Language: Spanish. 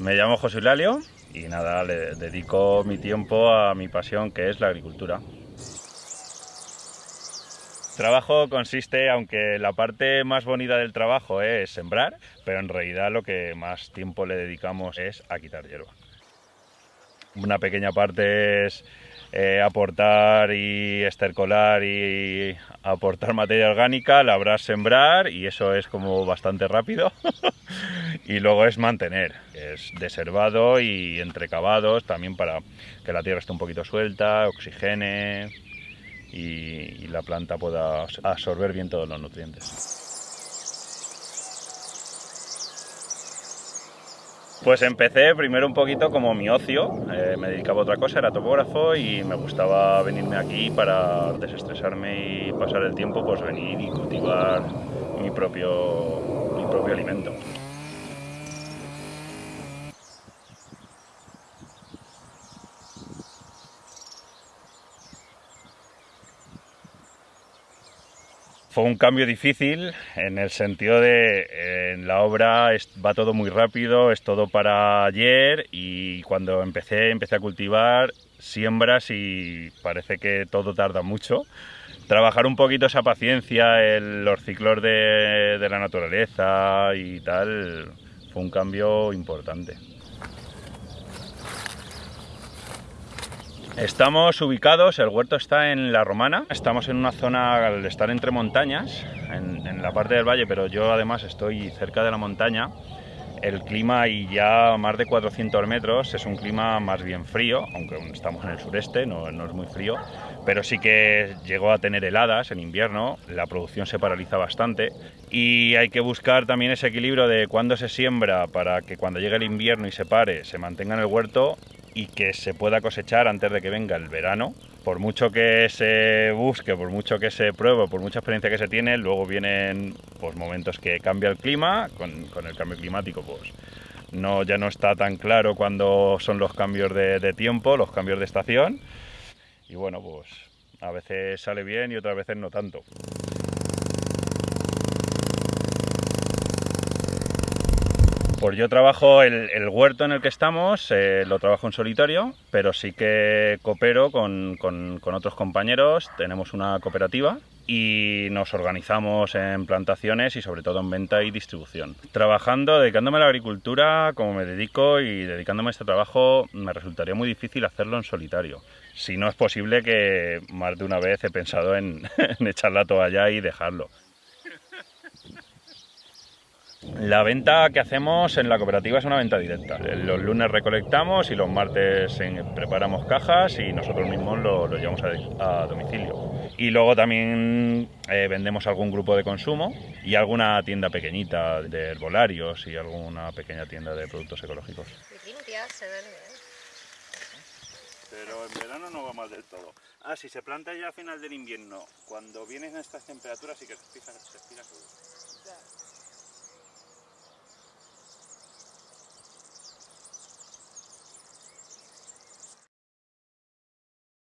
Me llamo José Lalio y nada, le dedico mi tiempo a mi pasión que es la agricultura. Trabajo consiste, aunque la parte más bonita del trabajo es sembrar, pero en realidad lo que más tiempo le dedicamos es a quitar hierba. Una pequeña parte es eh, aportar y estercolar y aportar materia orgánica, labrar, sembrar y eso es como bastante rápido. y luego es mantener, es deservado y entrecavados también para que la tierra esté un poquito suelta, oxigene y la planta pueda absorber bien todos los nutrientes. Pues empecé primero un poquito como mi ocio, eh, me dedicaba a otra cosa, era topógrafo y me gustaba venirme aquí para desestresarme y pasar el tiempo, pues venir y cultivar mi propio, mi propio alimento. Fue un cambio difícil en el sentido de en la obra va todo muy rápido, es todo para ayer y cuando empecé, empecé a cultivar siembras y parece que todo tarda mucho. Trabajar un poquito esa paciencia, los ciclos de, de la naturaleza y tal, fue un cambio importante. Estamos ubicados, el huerto está en La Romana, estamos en una zona al estar entre montañas, en, la parte del valle, pero yo además estoy cerca de la montaña. El clima y ya más de 400 metros es un clima más bien frío, aunque estamos en el sureste, no, no es muy frío, pero sí que llegó a tener heladas en invierno, la producción se paraliza bastante y hay que buscar también ese equilibrio de cuándo se siembra para que cuando llegue el invierno y se pare se mantenga en el huerto y que se pueda cosechar antes de que venga el verano. Por mucho que se busque, por mucho que se pruebe, por mucha experiencia que se tiene, luego vienen pues, momentos que cambia el clima, con, el cambio climático pues no, ya no está tan claro cuándo son los cambios de, de tiempo, los cambios de estación. Y bueno, pues a veces sale bien y otras veces no tanto. Pues yo trabajo el, huerto en el que estamos, eh, lo trabajo en solitario, pero sí que coopero con, otros compañeros, tenemos una cooperativa y nos organizamos en plantaciones y sobre todo en venta y distribución. Trabajando, dedicándome a la agricultura, como me dedico y dedicándome a este trabajo, me resultaría muy difícil hacerlo en solitario. Si no es posible que más de una vez he pensado en, en echar la toalla y dejarlo. La venta que hacemos en la cooperativa es una venta directa. Los lunes recolectamos y los martes preparamos cajas y nosotros mismos lo, llevamos a, domicilio. Y luego también eh, vendemos algún grupo de consumo y alguna tienda pequeñita de herbolarios y alguna pequeña tienda de productos ecológicos. Pero en verano no va mal del todo. Ah, si se planta ya a final del invierno, cuando vienen estas temperaturas sí que se se